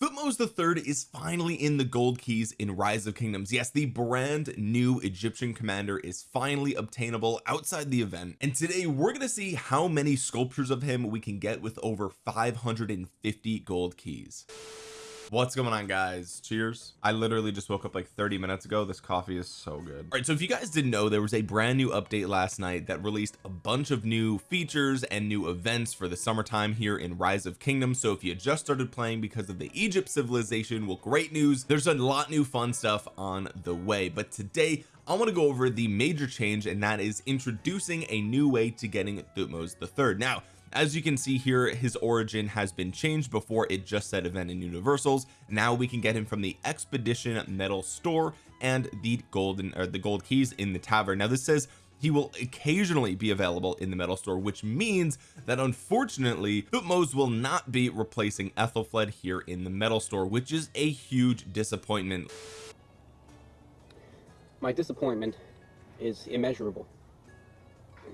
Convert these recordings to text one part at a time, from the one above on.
Thutmose the third is finally in the gold keys in rise of kingdoms. Yes the brand new Egyptian commander is finally obtainable outside the event. And today we're going to see how many sculptures of him we can get with over 550 gold keys what's going on guys? Cheers. I literally just woke up like 30 minutes ago. This coffee is so good. All right so if you guys didn't know there was a brand new update last night that released a bunch of new features and new events for the summertime here in rise of kingdoms. So if you just started playing because of the Egypt civilization well great news. There's a lot new fun stuff on the way. But today I want to go over the major change and that is introducing a new way to getting Thutmose the third. Now as you can see here his origin has been changed before it just said event in universals. Now we can get him from the expedition medal store and the golden or the gold keys in the tavern. Now this says he will occasionally be available in the medal store which means that unfortunately Thutmose will not be replacing Ethelfled here in the metal store which is a huge disappointment. My disappointment is immeasurable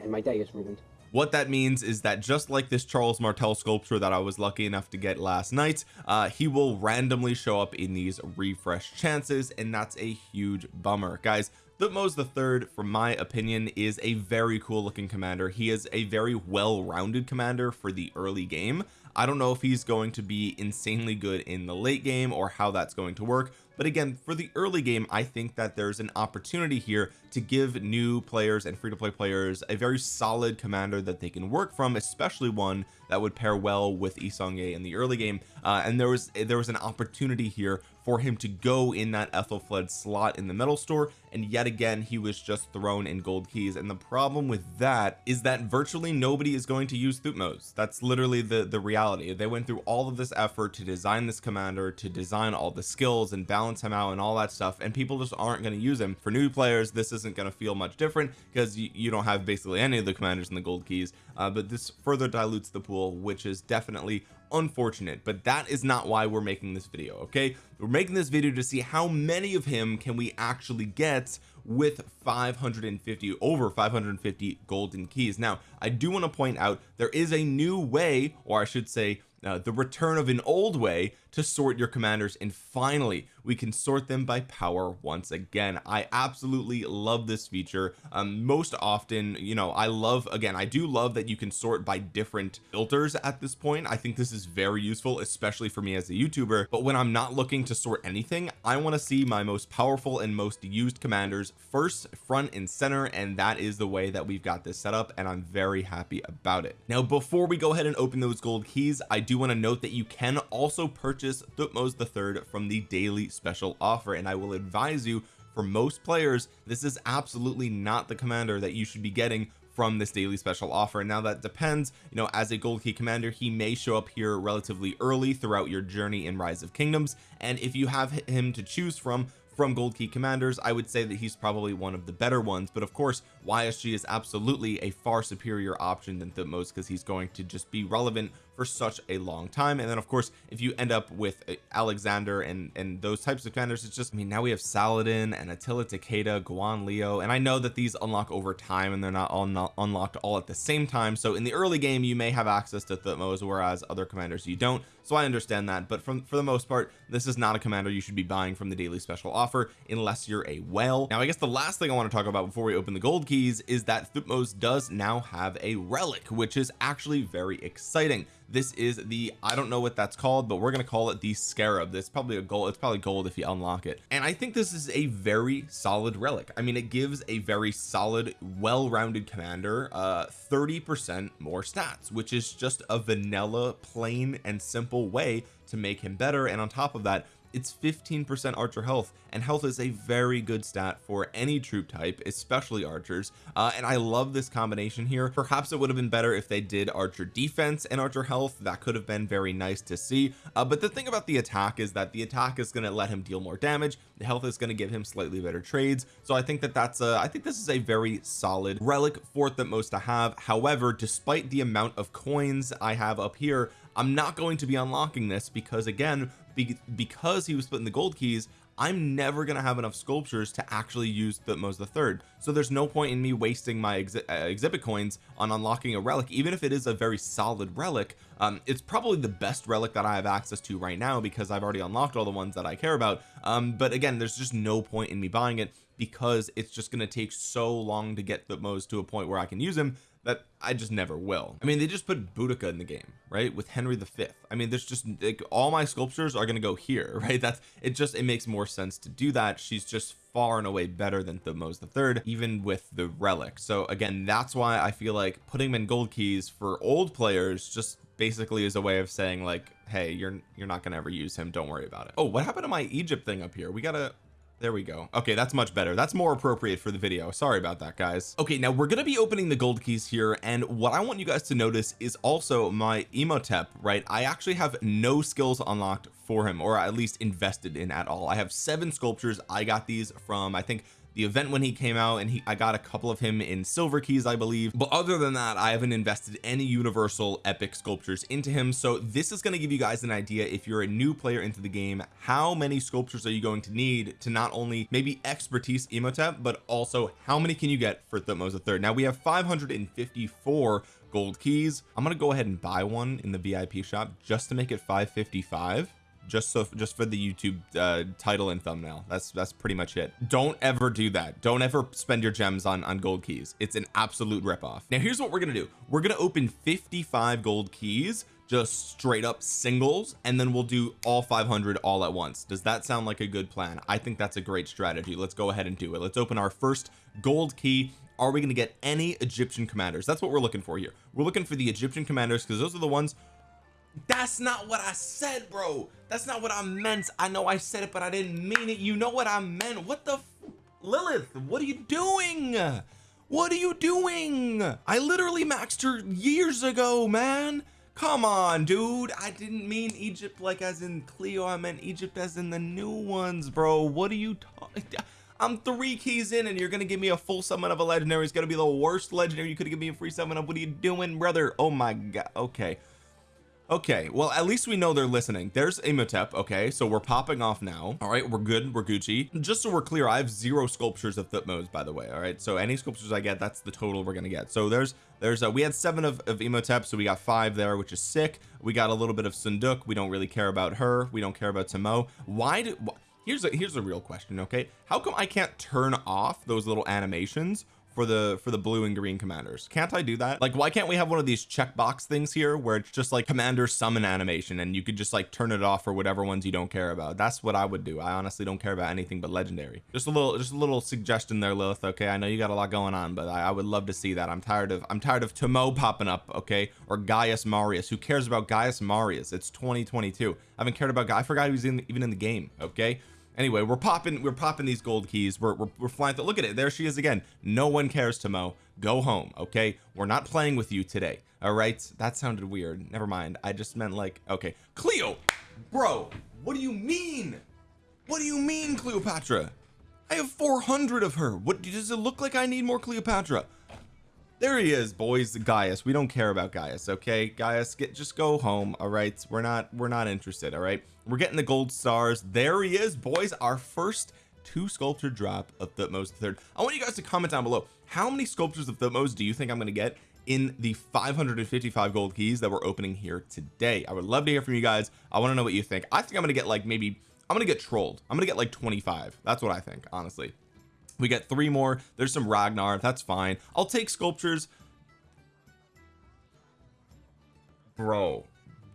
and my day is ruined what that means is that just like this Charles Martel sculpture that I was lucky enough to get last night uh he will randomly show up in these refresh chances and that's a huge bummer. Guys Thutmose the third from my opinion is a very cool looking commander. He is a very well-rounded commander for the early game. I don't know if he's going to be insanely good in the late game or how that's going to work but again for the early game I think that there's an opportunity here to give new players and free-to-play players a very solid commander that they can work from especially one that would pair well with Yi Seong-Gye in the early game. Uh, and there was there was an opportunity here for him to go in that Ethelfled slot in the medal store and yet again he was just thrown in gold keys. And the problem with that is that virtually nobody is going to use Thutmose. That's literally the the reality. They went through all of this effort to design this commander to design all the skills and balance him out and all that stuff and people just aren't going to use him. For new players this isn't going to feel much different because you, you, don't have basically any of the commanders in the gold keys uh, but this further dilutes the pool which is definitely unfortunate but that is not why we're making this video okay? We're making this video to see how many of him can we actually get with 550 over 550 golden keys. Now I do want to point out there is a new way or I should say uh, the return of an old way to sort your commanders and finally we can sort them by power once again. I absolutely love this feature. Um, most often you know I love again I do love that you can sort by different filters at this point. I think this is very useful especially for me as a youtuber. But when I'm not looking to sort anything I want to see my most powerful and most used commanders first front and center and that is the way that we've got this set up and I'm very happy about it. Now before we go ahead and open those gold keys I do want to note that you can also purchase Thutmose the third from the daily special offer and I will advise you for most players this is absolutely not the commander that you should be getting from this daily special offer. Now that depends you know as a gold key commander he may show up here relatively early throughout your journey in rise of kingdoms and if you have him to choose from from gold key commanders I would say that he's probably one of the better ones but of course YSG is absolutely a far superior option than Thutmose because he's going to just be relevant for such a long time. And then of course if you end up with uh, Alexander and and those types of commanders it's just I mean now we have Saladin and Attila Takeda Guan Leo. And I know that these unlock over time and they're not all not unlocked all at the same time. So in the early game you may have access to Thutmose whereas other commanders. You don't so I understand that but from for the most part this is not a commander you should be buying from the daily special offer unless you're a whale. Now I guess the last thing I want to talk about before we open the gold keys is that Thutmose does now have a relic which is actually very exciting. This is the I don't know what that's called but we're going to call it the scarab. It's probably a gold it's probably gold if you unlock it. And I think this is a very solid relic. I mean it gives a very solid well-rounded commander uh 30 percent more stats which is just a vanilla plain and simple way to make him better. And on top of that it's 15% archer health and health is a very good stat for any troop type especially archers. Uh, and I love this combination here. Perhaps it would have been better if they did archer defense and archer health. That could have been very nice to see. Uh, but the thing about the attack is that the attack is going to let him deal more damage. The health is going to give him slightly better trades. So I think that that's a I think this is a very solid relic for Thutmose to have. However despite the amount of coins I have up here I'm not going to be unlocking this because again be because he was splitting the gold keys I'm never gonna have enough sculptures to actually use Thutmose the third. So there's no point in me wasting my exi uh, exhibit coins on unlocking a relic even if it is a very solid relic. Um, it's probably the best relic that I have access to right now because I've already unlocked all the ones that I care about. Um, but again there's just no point in me buying it because it's just going to take so long to get Thutmose to a point where I can use him that I just never will. I mean they just put Boudica in the game right with Henry V I mean there's just like all my sculptures are going to go here right? That's it just it makes more sense to do that. She's just far and away better than Thutmose the third even with the relic. So again that's why I feel like putting him in gold keys for old players just basically is a way of saying like hey you're you're not gonna ever use him. Don't worry about it. Oh what happened to my Egypt thing up here? We gotta there we go. Okay that's much better. That's more appropriate for the video. Sorry about that guys. Okay now we're to be opening the gold keys here and what I want you guys to notice is also my Imhotep right? I actually have no skills unlocked for him or at least invested in at all. I have seven sculptures. I got these from I think the event when he came out and he I got a couple of him in silver keys I believe. But other than that I haven't invested any universal epic sculptures into him. So this is going to give you guys an idea if you're a new player into the game how many sculptures are you going to need to not only maybe expertise Imhotep but also how many can you get for Thutmose third? Now we have 554 gold keys. I'm gonna go ahead and buy one in the VIP shop just to make it 555 just so just for the YouTube uh, title and thumbnail. That's that's pretty much it. Don't ever do that. Don't ever spend your gems on on gold keys. It's an absolute ripoff. Now here's what we're gonna do. We're gonna open 55 gold keys just straight up singles and then we'll do all 500 all at once. Does that sound like a good plan? I think that's a great strategy. Let's go ahead and do it. Let's open our first gold key. Are we going to get any Egyptian commanders? That's what we're looking for here. We're looking for the Egyptian commanders because those are the ones that's not what I said bro. That's not what I meant. I know I said it but I didn't mean it. You know what I meant. What the Lilith what are you doing? What are you doing? I literally maxed her years ago man. Come on dude. I didn't mean Egypt like as in Cleo. I meant Egypt as in the new ones bro. What are you talking I'm three keys in and you're gonna give me a full summon of a legendary. It's gonna be the worst legendary. You could give me a free summon of what are you doing brother? Oh my god. Okay okay well at least we know they're listening. There's Imhotep okay so we're popping off now. All right we're good we're Gucci. Just so we're clear I have zero sculptures of Thutmose by the way all right? So any sculptures I get that's the total we're gonna get. So there's there's a we had seven of, of Imhotep so we got five there which is sick. We got a little bit of Seondeok. We don't really care about her. We don't care about Tamo why do here's a here's a real question okay? How come I can't turn off those little animations for the for the blue and green commanders. Can't I do that? Like why can't we have one of these checkbox things here where it's just like commander summon animation and you could just like turn it off for whatever ones you don't care about? That's what I would do. I honestly don't care about anything but legendary. Just a little just a little suggestion there Lilith. Okay I know you got a lot going on but I, I would love to see that. I'm tired of I'm tired of Tamo popping up okay? Or Gaius Marius. Who cares about Gaius Marius? It's 2022 I haven't cared about guy I forgot he was in, even in the game okay anyway we're popping we're popping these gold keys. We're, we're, we're flying look at it. There she is again. No one cares Tamo go home okay? We're not playing with you today all right? That sounded weird. Never mind. I just meant like okay. Cleo! Bro what do you mean? What do you mean Cleopatra? I have 400 of her. What does it look like I need more Cleopatra there he is boys. Gaius. We don't care about Gaius okay? Gaius get just go home all right? We're not we're not interested all right? We're getting the gold stars. There he is boys. Our first two sculpture drop of the Thutmose third. I want you guys to comment down below. How many sculptures of Thutmose do you think I'm going to get in the 555 gold keys that we're opening here today? I would love to hear from you guys. I want to know what you think. I think I'm gonna get like maybe I'm gonna get trolled. I'm gonna get like 25 that's what I think honestly we get three more. There's some Ragnar. That's fine. I'll take sculptures. Bro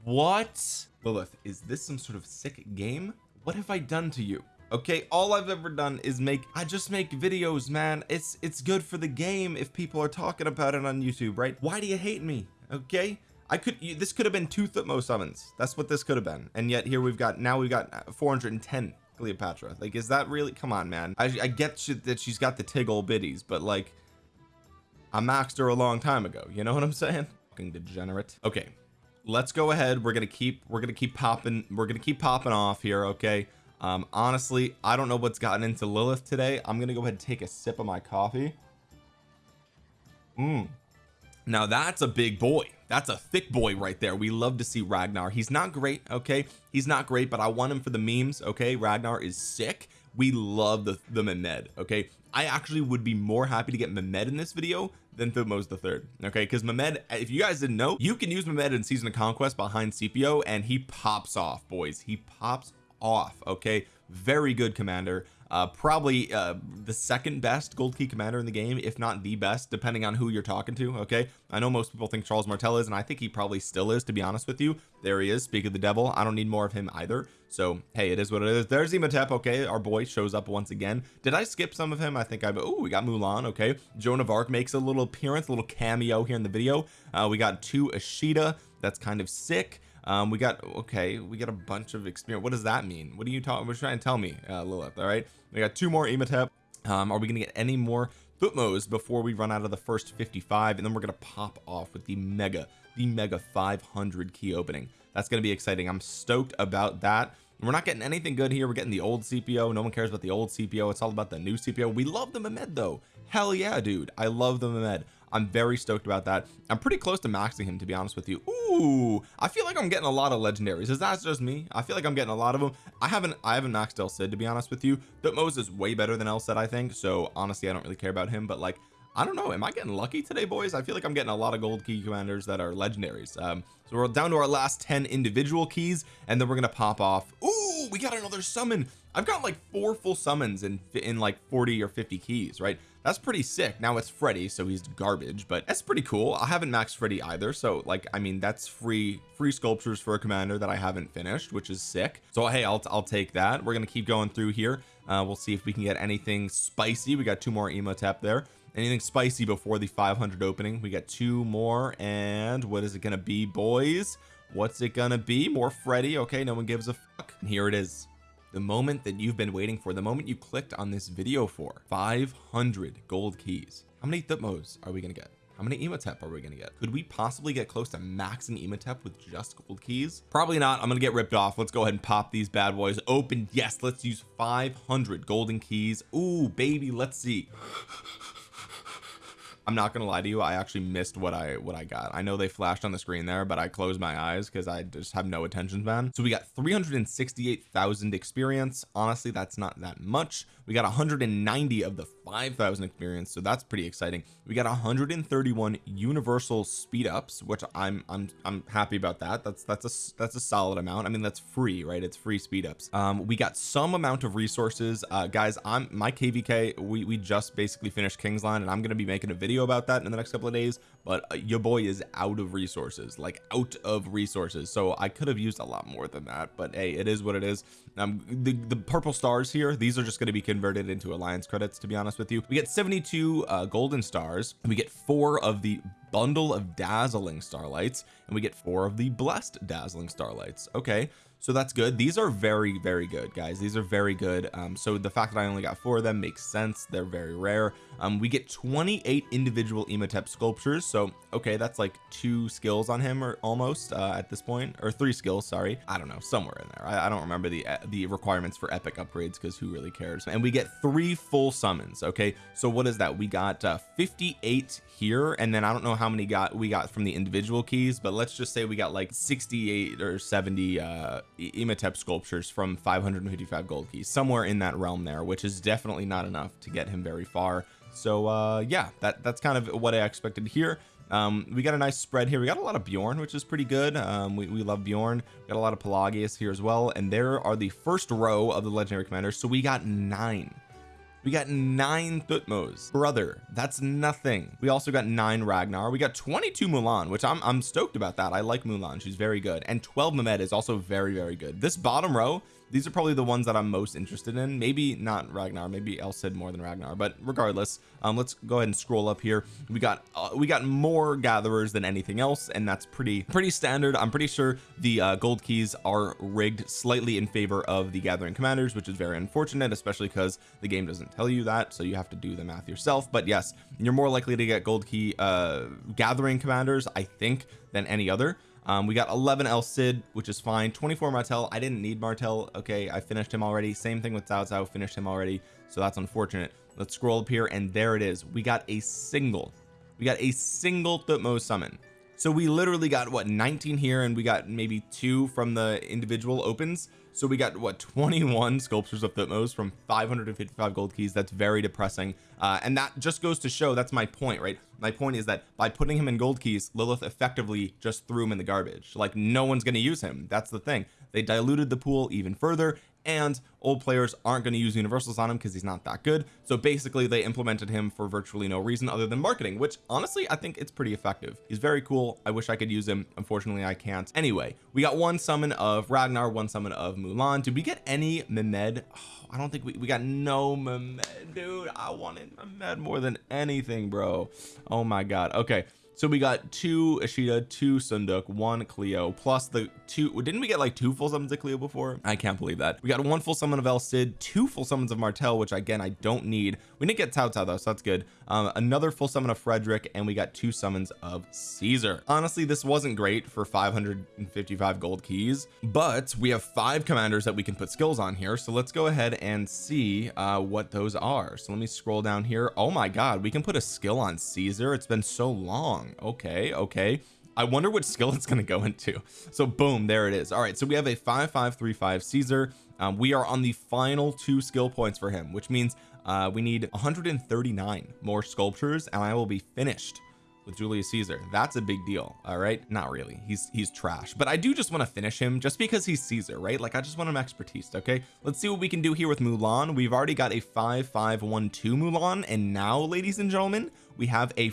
what? Lilith is this some sort of sick game? What have I done to you? Okay all I've ever done is make I just make videos man. It's it's good for the game if people are talking about it on YouTube right? Why do you hate me? Okay? I could this could have been two Thutmose summons. That's what this could have been. And yet here we've got now we've got uh, 410 Cleopatra. Like is that really come on man. I, I get that she's got the tiggle biddies but like I maxed her a long time ago. You know what I'm saying? Fucking degenerate. Okay let's go ahead. We're gonna keep we're gonna keep popping we're gonna keep popping off here okay? Um honestly I don't know what's gotten into Lilith today. I'm gonna go ahead and take a sip of my coffee. Mm. Now that's a big boy. That's a thick boy right there. We love to see Ragnar. He's not great okay? He's not great but I want him for the memes okay? Ragnar is sick. We love the the Mehmed okay? I actually would be more happy to get Mehmed in this video than Thutmose the third okay? Because Mehmed if you guys didn't know you can use Mehmed in season of conquest behind Scipio and he pops off boys. He pops off okay very good commander. Uh probably uh the second best gold key commander in the game if not the best depending on who you're talking to okay? I know most people think Charles Martel is and I think he probably still is to be honest with you. There he is speak of the devil. I don't need more of him either. So hey it is what it is. There's Imhotep okay? Our boy shows up once again. Did I skip some of him? I think I oh we got Mulan okay? Joan of Arc makes a little appearance a little cameo here in the video. Uh we got two Ashita that's kind of sick um we got okay we got a bunch of experience what does that mean? What are you talking you trying to tell me uh Lilith all right? We got two more Imhotep um are we gonna get any more Thutmose before we run out of the first 55 and then we're gonna pop off with the mega the mega 500 key opening. That's gonna be exciting. I'm stoked about that. We're not getting anything good here. We're getting the old Scipio no one cares about the old Scipio it's all about the new CPO we love the Mehmed though. Hell yeah dude. I love the Mehmed I'm very stoked about that. I'm pretty close to maxing him to be honest with you. Ooh I feel like I'm getting a lot of legendaries. Is that just me? I feel like I'm getting a lot of them I haven't I haven't maxed El Cid to be honest with you. Thutmose is way better than El Cid I think. So honestly I don't really care about him but like I don't know. Am I getting lucky today boys? I feel like I'm getting a lot of gold key commanders that are legendaries. Um so we're down to our last 10 individual keys and then we're gonna pop off. Ooh we got another summon. I've got like four full summons in in like 40 or 50 keys right that's pretty sick. Now it's Freddy so he's garbage but that's pretty cool. I haven't maxed Freddy either so like I mean that's free free sculptures for a commander that I haven't finished which is sick. So hey I'll, I'll take that. We're gonna keep going through here. Uh, we'll see if we can get anything spicy. We got two more Imhotep there. Anything spicy before the 500 opening? We got two more and what is it gonna be boys? What's it gonna be? More Freddy? Okay no one gives a fuck. And here it is the moment that you've been waiting for the moment you clicked on this video for 500 gold keys. How many Thutmose are we gonna get? How many Imhotep are we gonna get? Could we possibly get close to maxing Imhotep with just gold keys? Probably not. I'm gonna get ripped off. Let's go ahead and pop these bad boys open. Yes let's use 500 golden keys. Ooh baby let's see I'm not gonna lie to you I actually missed what I what I got. I know they flashed on the screen there but I closed my eyes because I just have no attention span. So we got 368,000 experience. Honestly that's not that much we got 190 of the 5,000 experience so that's pretty exciting. We got 131 universal speed ups which I'm I'm I'm happy about that. That's that's a that's a solid amount. I mean that's free right? It's free speed ups um we got some amount of resources. Uh guys I'm my kvk we we just basically finished kingsland and I'm gonna be making a video about that in the next couple of days but uh, your boy is out of resources like out of resources. So I could have used a lot more than that but hey it is what it is. Um the the purple stars here these are just going to be converted into alliance credits to be honest with you. We get 72 uh golden stars. We get four of the bundle of dazzling starlights and we get four of the blessed dazzling starlights. Okay so that's good. These are very very good guys. These are very good. Um so the fact that I only got four of them makes sense. They're very rare. Um we get 28 individual Imhotep sculptures. So okay that's like two skills on him or almost uh at this point or three skills sorry. I don't know somewhere in there. I, I don't remember the uh, the requirements for epic upgrades because who really cares? And we get three full summons okay? So what is that? We got uh 58 here and then I don't know how many got we got from the individual keys but let's just say we got like 68 or 70 uh Imhotep sculptures from 555 gold keys somewhere in that realm there which is definitely not enough to get him very far. So uh yeah that that's kind of what I expected here um we got a nice spread here. We got a lot of Bjorn which is pretty good. Um we, we love Bjorn. We got a lot of Pelagius here as well. And there are the first row of the legendary commanders so we got nine we got nine Thutmose brother that's nothing. We also got nine Ragnar. We got 22 Mulan which I'm, I'm stoked about that. I like Mulan. She's very good. And 12 Mehmed is also very very good. This bottom row these are probably the ones that I'm most interested in. Maybe not Ragnar maybe El Cid more than Ragnar but regardless um let's go ahead and scroll up here. We got uh, we got more gatherers than anything else and that's pretty pretty standard. I'm pretty sure the uh, gold keys are rigged slightly in favor of the gathering commanders which is very unfortunate especially because the game doesn't tell you that so you have to do the math yourself. But yes you're more likely to get gold key uh gathering commanders I think than any other um, we got 11 El Cid which is fine. 24 Martel I didn't need Martel okay I finished him already. Same thing with Cao Cao finished him already. So that's unfortunate. Let's scroll up here and there it is. We got a single. We got a single Thutmose summon so we literally got what 19 here and we got maybe two from the individual opens. So we got what 21 sculptures of Thutmose from 555 gold keys. That's very depressing. Uh, and that just goes to show that's my point right? My point is that by putting him in gold keys Lilith effectively just threw him in the garbage. Like no one's going to use him. That's the thing. They diluted the pool even further and old players aren't going to use universals on him because he's not that good. So basically they implemented him for virtually no reason other than marketing which honestly I think it's pretty effective. He's very cool. I wish I could use him. Unfortunately I can't. Anyway we got one summon of Ragnar one summon of Mulan. Did we get any Mehmed? Oh, I don't think we, we got no Mehmed dude. I wanted Mehmed more than anything bro. Oh my god. Okay so we got two Ashita two Seondeok one Cleo plus the two didn't we get like two full summons of Cleo before? I can't believe that. We got one full summon of El Cid two full summons of Martel which again I don't need we didn't get Cao Cao though so that's good. Um, another full summon of Frederick and we got two summons of Caesar. Honestly this wasn't great for 555 gold keys but we have five commanders that we can put skills on here so let's go ahead and see uh, what those are. So let me scroll down here. Oh my god we can put a skill on Caesar. It's been so long. Okay okay. I wonder what skill it's going to go into. So boom there it is. All right so we have a 5535 Caesar. Um, we are on the final two skill points for him which means uh, we need 139 more sculptures and I will be finished with Julius Caesar. That's a big deal all right? Not really. He's he's trash. But I do just want to finish him just because he's Caesar right? Like I just want him expertise okay? Let's see what we can do here with Mulan. We've already got a 5512 Mulan and now ladies and gentlemen we have a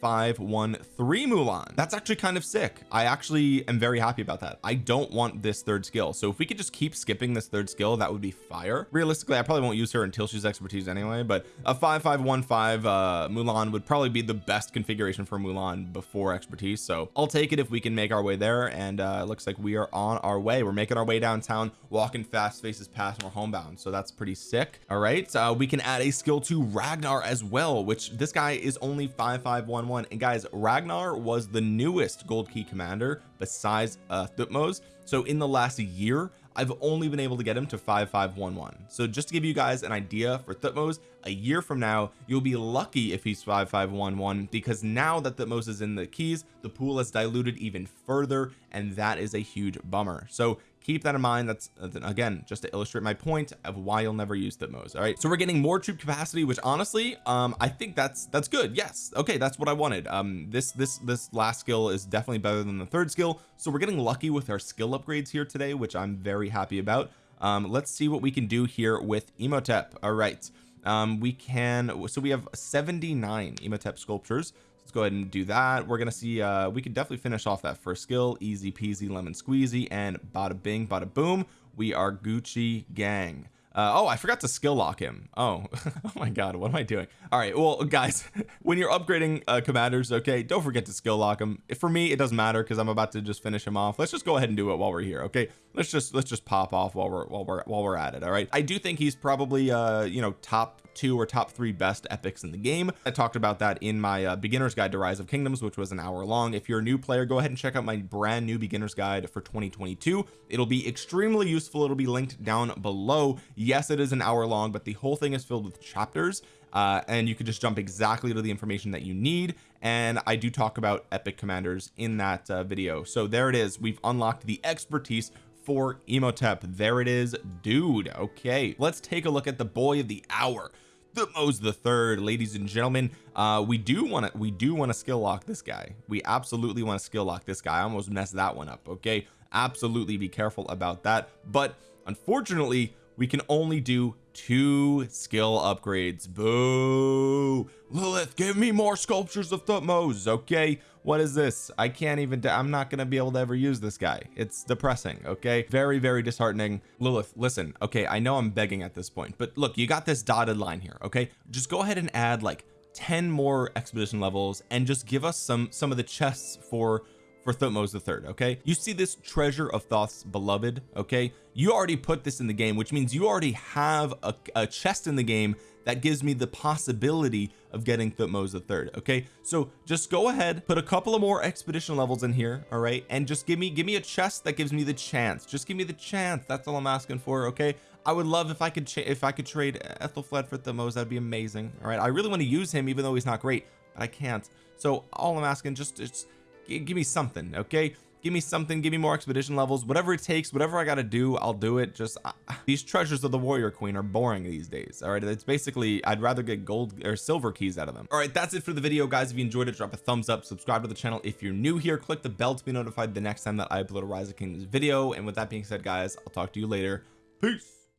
5513 Mulan. That's actually kind of sick. I actually am very happy about that. I don't want this third skill. So if we could just keep skipping this third skill that would be fire. Realistically I probably won't use her until she's expertise anyway but a 5515 uh Mulan would probably be the best configuration for Mulan before expertise. So I'll take it if we can make our way there and uh it looks like we are on our way. We're making our way downtown walking fast faces past and we're homebound. So that's pretty sick. All right uh we can add a skill to Ragnar as well which this guy is only 5511 and guys Ragnar was the newest gold key commander besides uh Thutmose. So in the last year I've only been able to get him to 5511 so just to give you guys an idea for Thutmose a year from now you'll be lucky if he's 5511 because now that Thutmose is in the keys the pool has diluted even further and that is a huge bummer. So keep that in mind. That's again just to illustrate my point of why you'll never use Thutmose all right? So we're getting more troop capacity which honestly um I think that's that's good. Yes. Okay that's what I wanted. Um this this this last skill is definitely better than the third skill. So we're getting lucky with our skill upgrades here today which I'm very happy about. Um let's see what we can do here with Imhotep all right. Um we can so we have 79 Imhotep sculptures let's go ahead and do that. We're gonna see uh we could definitely finish off that first skill. Easy peasy lemon squeezy and bada bing bada boom we are Gucci gang uh, oh I forgot to skill lock him. Oh oh my god what am I doing? All right well guys when you're upgrading uh, commanders okay don't forget to skill lock him for me it doesn't matter because I'm about to just finish him off. Let's just go ahead and do it while we're here okay? Let's just let's just pop off while we're while we're while we're at it all right? I do think he's probably uh you know top two or top three best epics in the game. I talked about that in my uh, beginner's guide to rise of kingdoms which was an hour long. If you're a new player go ahead and check out my brand new beginner's guide for 2022 it'll be extremely useful. It'll be linked down below yes it is an hour long but the whole thing is filled with chapters uh, and you can just jump exactly to the information that you need and I do talk about epic commanders in that uh, video. So there it is. We've unlocked the expertise for Imhotep there it is dude. Okay let's take a look at the boy of the hour Thutmose the third. Ladies and gentlemen uh we do want to we do want to skill lock this guy. We absolutely want to skill lock this guy. I almost messed that one up okay? Absolutely be careful about that. But unfortunately we can only do two skill upgrades. Boo. Lilith give me more sculptures of Thutmose okay? What is this? I can't even I'm not gonna be able to ever use this guy. It's depressing okay? Very very disheartening. Lilith listen okay I know I'm begging at this point but look you got this dotted line here okay? Just go ahead and add like 10 more expedition levels and just give us some some of the chests for for Thutmose the third okay? You see this treasure of Thoth's beloved okay? You already put this in the game which means you already have a, a chest in the game that gives me the possibility of getting Thutmose the third okay? So just go ahead put a couple of more expedition levels in here all right? And just give me give me a chest that gives me the chance. Just give me the chance. That's all I'm asking for okay? I would love if I could if I could trade Ethelflaed for Thutmose that'd be amazing all right? I really want to use him even though he's not great but I can't. So all I'm asking just just give me something okay? Give me something give me more expedition levels. Whatever it takes whatever I gotta do I'll do it. Just uh, these treasures of the warrior queen are boring these days all right? It's basically I'd rather get gold or silver keys out of them. All right that's it for the video guys. If you enjoyed it drop a thumbs up subscribe to the channel if you're new here. Click the bell to be notified the next time that I upload a rise of kingdoms video. And with that being said guys I'll talk to you later. Peace